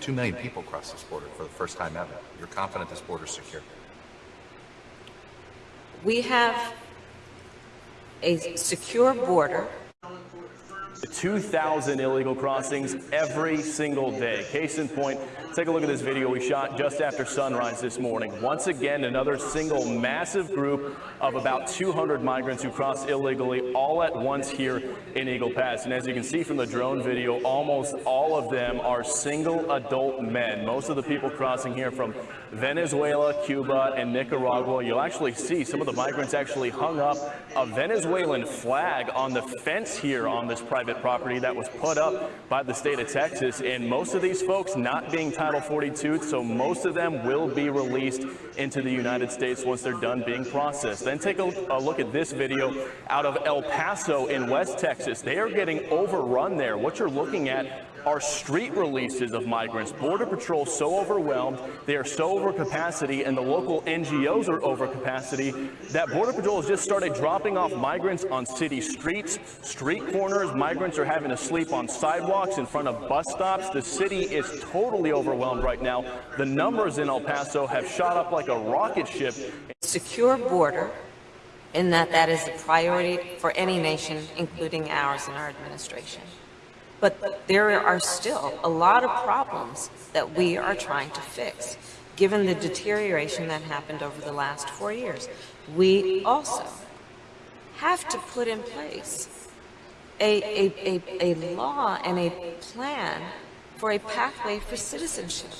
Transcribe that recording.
Two million people cross this border for the first time ever. You're confident this border is secure? We have a secure border 2,000 illegal crossings every single day. Case in point, take a look at this video we shot just after sunrise this morning. Once again, another single massive group of about 200 migrants who crossed illegally all at once here in Eagle Pass. And as you can see from the drone video, almost all of them are single adult men. Most of the people crossing here from Venezuela, Cuba, and Nicaragua. You'll actually see some of the migrants actually hung up a Venezuelan flag on the fence here on this private property that was put up by the state of Texas. And most of these folks not being Title 42, so most of them will be released into the United States once they're done being processed. Then take a, a look at this video out of El Paso in West Texas. They are getting overrun there. What you're looking at are street releases of migrants. Border Patrol so overwhelmed, they are so over capacity, and the local NGOs are over capacity that Border Patrol has just started dropping off migrants on city streets, street corners. Migrants are having to sleep on sidewalks in front of bus stops. The city is totally overwhelmed right now. The numbers in El Paso have shot up like a rocket ship. secure border in that that is a priority for any nation, including ours and our administration. But there are still a lot of problems that we are trying to fix, given the deterioration that happened over the last four years. We also have to put in place a, a, a, a law and a plan for a pathway for citizenship.